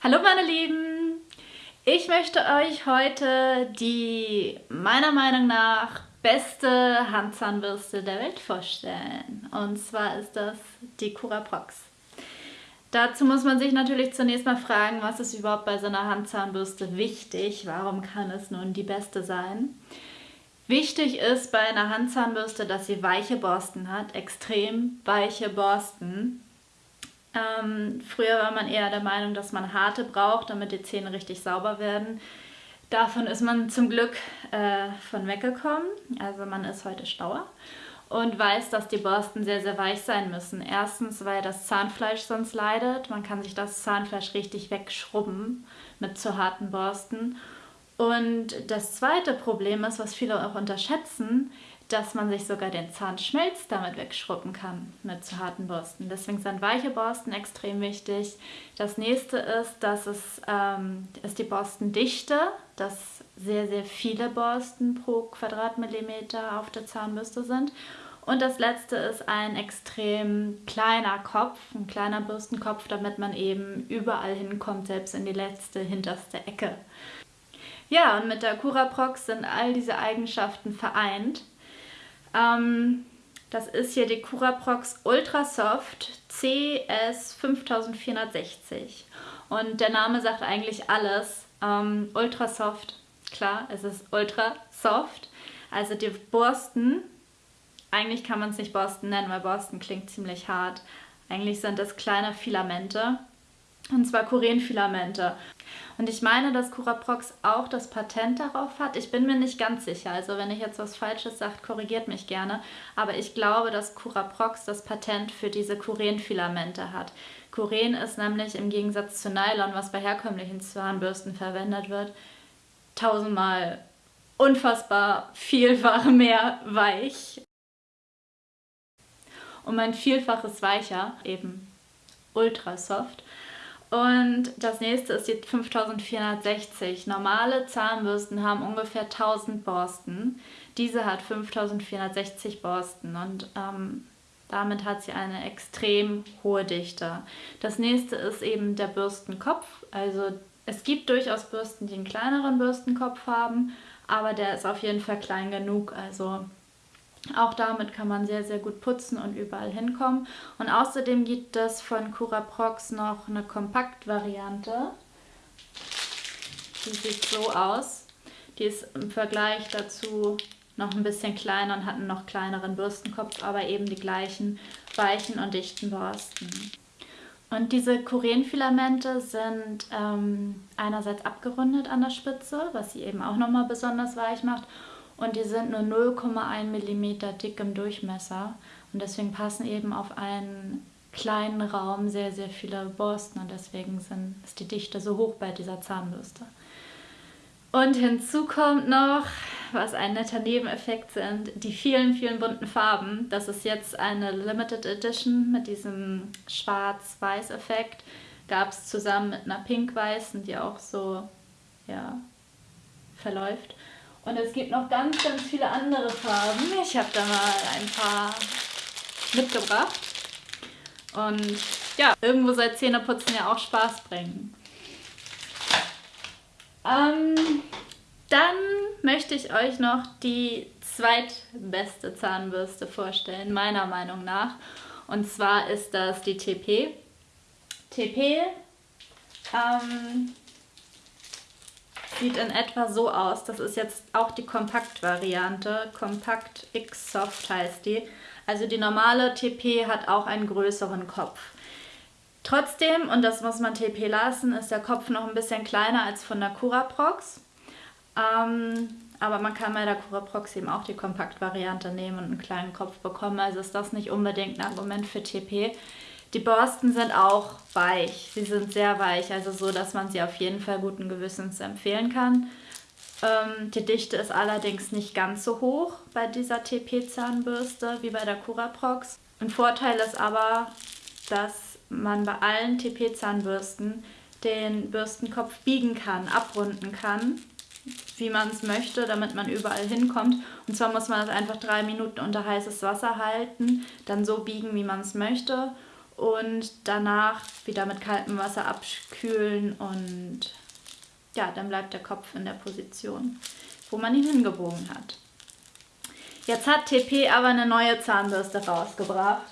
Hallo meine Lieben! Ich möchte euch heute die meiner Meinung nach beste Handzahnbürste der Welt vorstellen. Und zwar ist das die Curaprox. Dazu muss man sich natürlich zunächst mal fragen, was ist überhaupt bei so einer Handzahnbürste wichtig? Warum kann es nun die beste sein? Wichtig ist bei einer Handzahnbürste, dass sie weiche Borsten hat, extrem weiche Borsten. Ähm, früher war man eher der Meinung, dass man harte braucht, damit die Zähne richtig sauber werden. Davon ist man zum Glück äh, von weggekommen. Also man ist heute stauer und weiß, dass die Borsten sehr, sehr weich sein müssen. Erstens, weil das Zahnfleisch sonst leidet. Man kann sich das Zahnfleisch richtig wegschrubben mit zu harten Borsten. Und das zweite Problem ist, was viele auch unterschätzen, dass man sich sogar den Zahnschmelz damit wegschrubben kann mit zu harten Borsten. Deswegen sind weiche Borsten extrem wichtig. Das nächste ist, dass es ähm, ist die Borstendichte, dass sehr, sehr viele Borsten pro Quadratmillimeter auf der Zahnbürste sind. Und das letzte ist ein extrem kleiner Kopf, ein kleiner Bürstenkopf, damit man eben überall hinkommt, selbst in die letzte, hinterste Ecke. Ja, und mit der Curaprox sind all diese Eigenschaften vereint. Ähm, das ist hier die Curaprox Ultra Soft CS 5460. Und der Name sagt eigentlich alles. Ähm, Ultra Soft, klar, es ist Ultra Soft. Also die Borsten, eigentlich kann man es nicht Borsten nennen, weil Borsten klingt ziemlich hart. Eigentlich sind das kleine Filamente. Und zwar Kurenfilamente. Und ich meine, dass Curaprox auch das Patent darauf hat. Ich bin mir nicht ganz sicher. Also wenn ich jetzt was Falsches sage, korrigiert mich gerne. Aber ich glaube, dass Curaprox das Patent für diese Kurenfilamente hat. Kuren ist nämlich im Gegensatz zu Nylon, was bei herkömmlichen Zahnbürsten verwendet wird, tausendmal unfassbar vielfach mehr weich. Um ein Vielfaches weicher, eben ultra soft. Und das nächste ist die 5460. Normale Zahnbürsten haben ungefähr 1000 Borsten. Diese hat 5460 Borsten und ähm, damit hat sie eine extrem hohe Dichte. Das nächste ist eben der Bürstenkopf. Also es gibt durchaus Bürsten, die einen kleineren Bürstenkopf haben, aber der ist auf jeden Fall klein genug. Also auch damit kann man sehr, sehr gut putzen und überall hinkommen. Und außerdem gibt es von Curaprox noch eine Kompaktvariante. Die sieht so aus. Die ist im Vergleich dazu noch ein bisschen kleiner und hat einen noch kleineren Bürstenkopf, aber eben die gleichen weichen und dichten Borsten. Und diese Kurenfilamente sind ähm, einerseits abgerundet an der Spitze, was sie eben auch nochmal besonders weich macht und die sind nur 0,1 mm dick im Durchmesser und deswegen passen eben auf einen kleinen Raum sehr, sehr viele Borsten und deswegen sind, ist die Dichte so hoch bei dieser Zahnbürste. Und hinzu kommt noch, was ein netter Nebeneffekt sind, die vielen, vielen bunten Farben. Das ist jetzt eine Limited Edition mit diesem Schwarz-Weiß-Effekt. Gab es zusammen mit einer Pink-Weißen, die auch so ja, verläuft. Und es gibt noch ganz, ganz viele andere Farben. Ich habe da mal ein paar mitgebracht. Und ja, irgendwo soll Zähneputzen ja auch Spaß bringen. Ähm, dann möchte ich euch noch die zweitbeste Zahnbürste vorstellen, meiner Meinung nach. Und zwar ist das die TP. TP ähm, Sieht in etwa so aus. Das ist jetzt auch die Kompakt-Variante. Kompakt X Soft heißt die. Also die normale TP hat auch einen größeren Kopf. Trotzdem, und das muss man TP lassen, ist der Kopf noch ein bisschen kleiner als von der Curaprox. Ähm, aber man kann bei der Curaprox eben auch die Kompakt-Variante nehmen und einen kleinen Kopf bekommen. Also ist das nicht unbedingt ein Argument für TP. Die Borsten sind auch weich. Sie sind sehr weich, also so, dass man sie auf jeden Fall guten Gewissens empfehlen kann. Ähm, die Dichte ist allerdings nicht ganz so hoch bei dieser TP-Zahnbürste wie bei der Curaprox. Ein Vorteil ist aber, dass man bei allen TP-Zahnbürsten den Bürstenkopf biegen kann, abrunden kann, wie man es möchte, damit man überall hinkommt. Und zwar muss man das einfach drei Minuten unter heißes Wasser halten, dann so biegen, wie man es möchte und danach wieder mit kaltem Wasser abkühlen und ja, dann bleibt der Kopf in der Position, wo man ihn hingebogen hat. Jetzt hat TP aber eine neue Zahnbürste rausgebracht.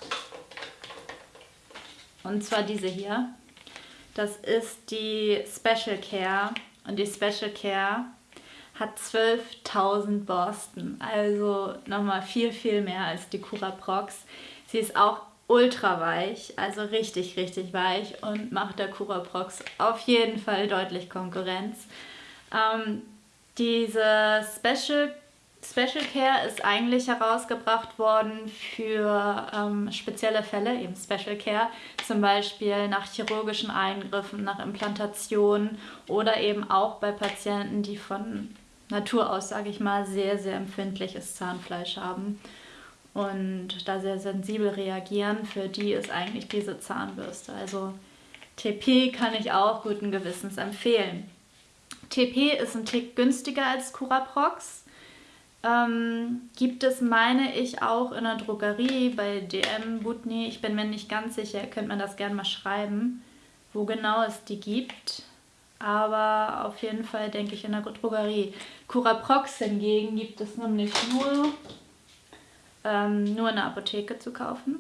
Und zwar diese hier. Das ist die Special Care. Und die Special Care hat 12.000 Borsten. Also nochmal viel, viel mehr als die Cura Prox. Sie ist auch ultra weich, also richtig, richtig weich und macht der Cura Prox auf jeden Fall deutlich Konkurrenz. Ähm, diese Special Special Care ist eigentlich herausgebracht worden für ähm, spezielle Fälle, eben Special Care, zum Beispiel nach chirurgischen Eingriffen, nach Implantationen oder eben auch bei Patienten, die von Natur aus, sage ich mal, sehr, sehr empfindliches Zahnfleisch haben und da sehr sensibel reagieren. Für die ist eigentlich diese Zahnbürste. Also TP kann ich auch guten Gewissens empfehlen. TP ist ein Tick günstiger als Curaprox ähm, gibt es, meine ich, auch in der Drogerie bei DM, Butni. Ich bin mir nicht ganz sicher, könnt man das gerne mal schreiben, wo genau es die gibt. Aber auf jeden Fall denke ich in der Drogerie. Curaprox hingegen gibt es nämlich nur, ähm, nur in der Apotheke zu kaufen.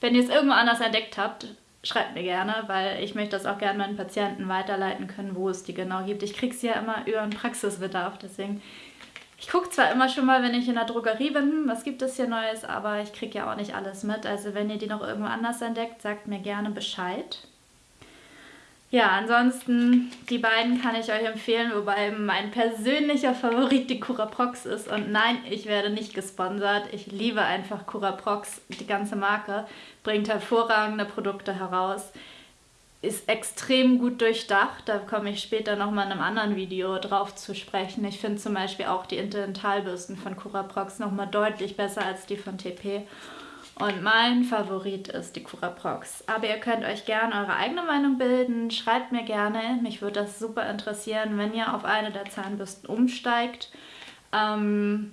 Wenn ihr es irgendwo anders entdeckt habt, schreibt mir gerne, weil ich möchte das auch gerne meinen Patienten weiterleiten können, wo es die genau gibt. Ich kriege sie ja immer über einen Praxisbedarf, deswegen ich gucke zwar immer schon mal, wenn ich in der Drogerie bin, was gibt es hier Neues, aber ich kriege ja auch nicht alles mit. Also wenn ihr die noch irgendwo anders entdeckt, sagt mir gerne Bescheid. Ja, ansonsten, die beiden kann ich euch empfehlen, wobei mein persönlicher Favorit die Curaprox ist. Und nein, ich werde nicht gesponsert. Ich liebe einfach Curaprox, die ganze Marke, bringt hervorragende Produkte heraus ist extrem gut durchdacht. Da komme ich später nochmal in einem anderen Video drauf zu sprechen. Ich finde zum Beispiel auch die Interdentalbürsten von Curaprox nochmal deutlich besser als die von TP. Und mein Favorit ist die Curaprox. Aber ihr könnt euch gerne eure eigene Meinung bilden. Schreibt mir gerne. Mich würde das super interessieren, wenn ihr auf eine der Zahnbürsten umsteigt. Ähm,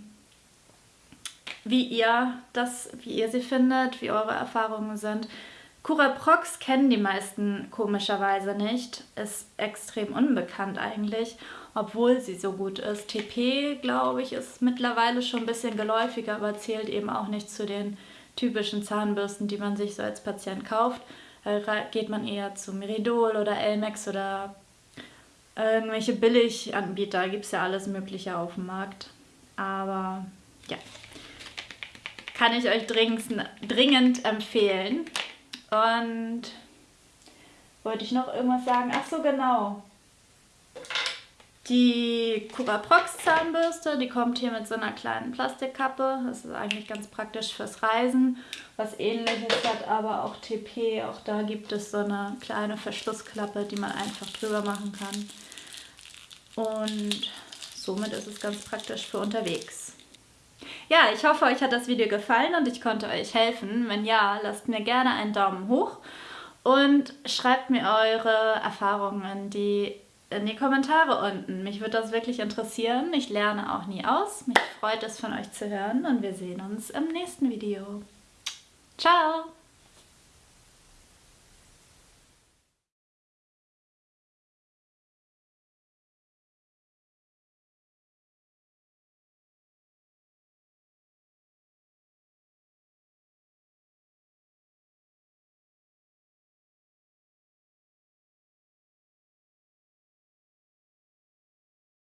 wie ihr das, wie ihr sie findet, wie eure Erfahrungen sind. Curaprox kennen die meisten komischerweise nicht, ist extrem unbekannt eigentlich, obwohl sie so gut ist. TP, glaube ich, ist mittlerweile schon ein bisschen geläufiger, aber zählt eben auch nicht zu den typischen Zahnbürsten, die man sich so als Patient kauft. Da geht man eher zu Meridol oder Elmex oder irgendwelche Billiganbieter, gibt es ja alles mögliche auf dem Markt. Aber ja, kann ich euch dringend empfehlen. Und wollte ich noch irgendwas sagen? Ach so, genau. Die Curaprox Zahnbürste, die kommt hier mit so einer kleinen Plastikkappe. Das ist eigentlich ganz praktisch fürs Reisen. Was ähnliches hat aber auch TP. Auch da gibt es so eine kleine Verschlussklappe, die man einfach drüber machen kann. Und somit ist es ganz praktisch für unterwegs. Ja, ich hoffe, euch hat das Video gefallen und ich konnte euch helfen. Wenn ja, lasst mir gerne einen Daumen hoch und schreibt mir eure Erfahrungen die in die Kommentare unten. Mich würde das wirklich interessieren. Ich lerne auch nie aus. Mich freut es von euch zu hören und wir sehen uns im nächsten Video. Ciao!